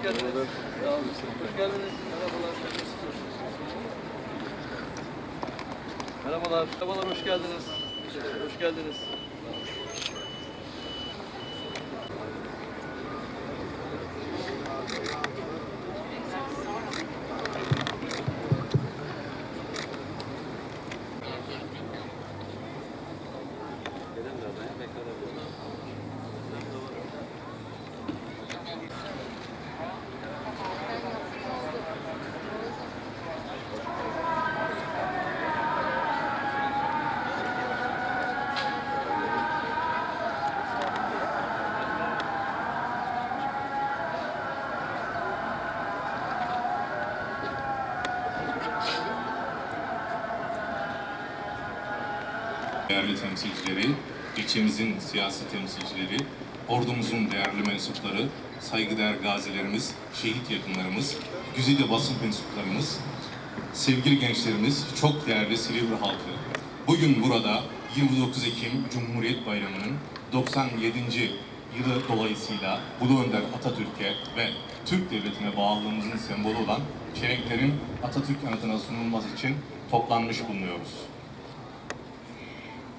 hoş geldiniz. Sağ olun. Hoş geldiniz. Merhabalar. Merhabalar. Merhabalar, hoş geldiniz. Hoş geldiniz. Değerli temsilcileri, ilçemizin siyasi temsilcileri, ordumuzun değerli mensupları, saygıdeğer gazilerimiz, şehit yakınlarımız, güzide basın mensuplarımız, sevgili gençlerimiz, çok değerli Silivri halkı. Bugün burada 29 Ekim Cumhuriyet Bayramı'nın 97. yılı dolayısıyla Ulu Önder Atatürk'e ve Türk Devleti'ne bağlılığımızın sembolü olan çelenklerin Atatürk anıtına sunulması için toplanmış bulunuyoruz.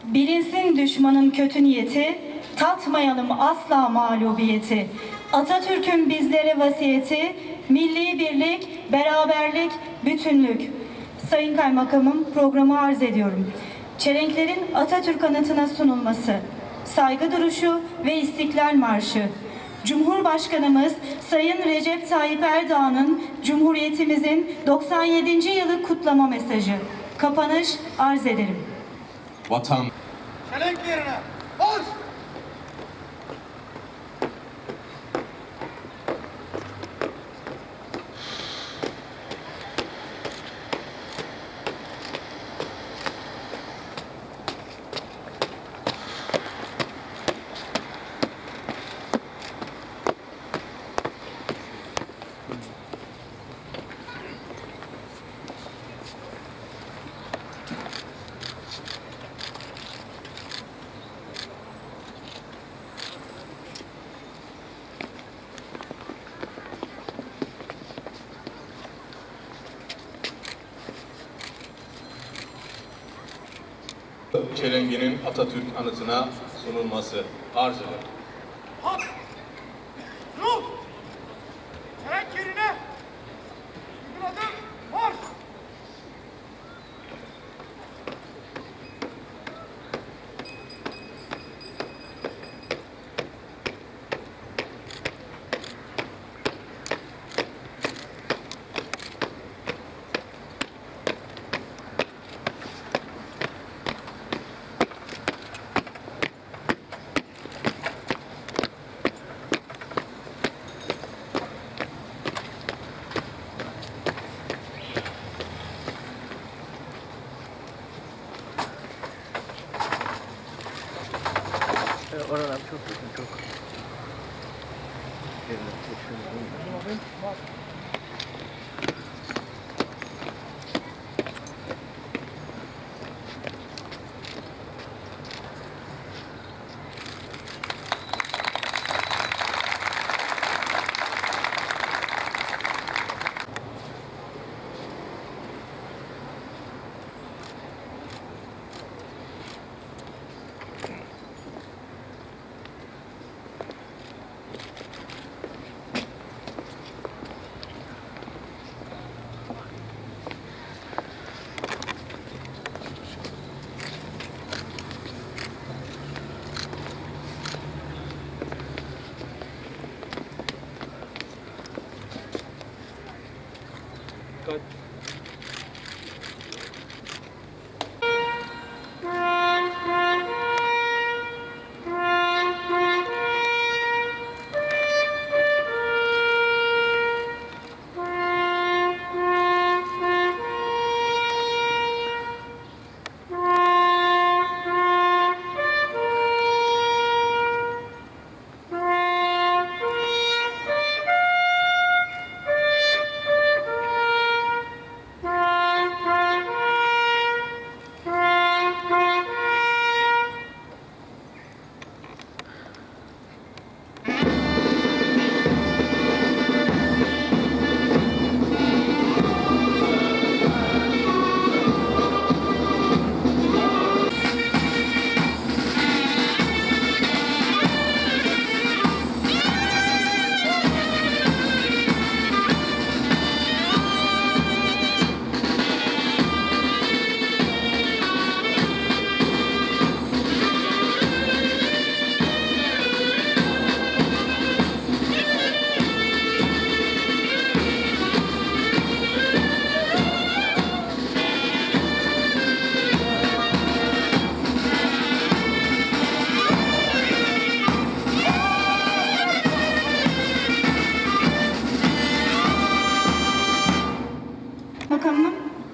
Bilinsin düşmanın kötü niyeti, tatmayalım asla mağlubiyeti. Atatürk'ün bizlere vasiyeti, milli birlik, beraberlik, bütünlük. Sayın Kaymakamım programı arz ediyorum. Çelenklerin Atatürk anıtına sunulması, saygı duruşu ve İstiklal Marşı. Cumhurbaşkanımız Sayın Recep Tayyip Erdoğan'ın Cumhuriyetimizin 97. yılı kutlama mesajı. Kapanış arz ederim. Vatan yerine. Çelenginin Atatürk anıtına sunulması arz ederim. Hak! Dur! Çelenk yerine. Bir Oder am Tuch, durch den Tuch. Den Tuch schön but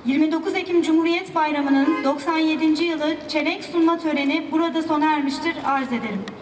29 Ekim Cumhuriyet Bayramı'nın 97. yılı çelenk sunma töreni burada sona ermiştir. Arz ederim.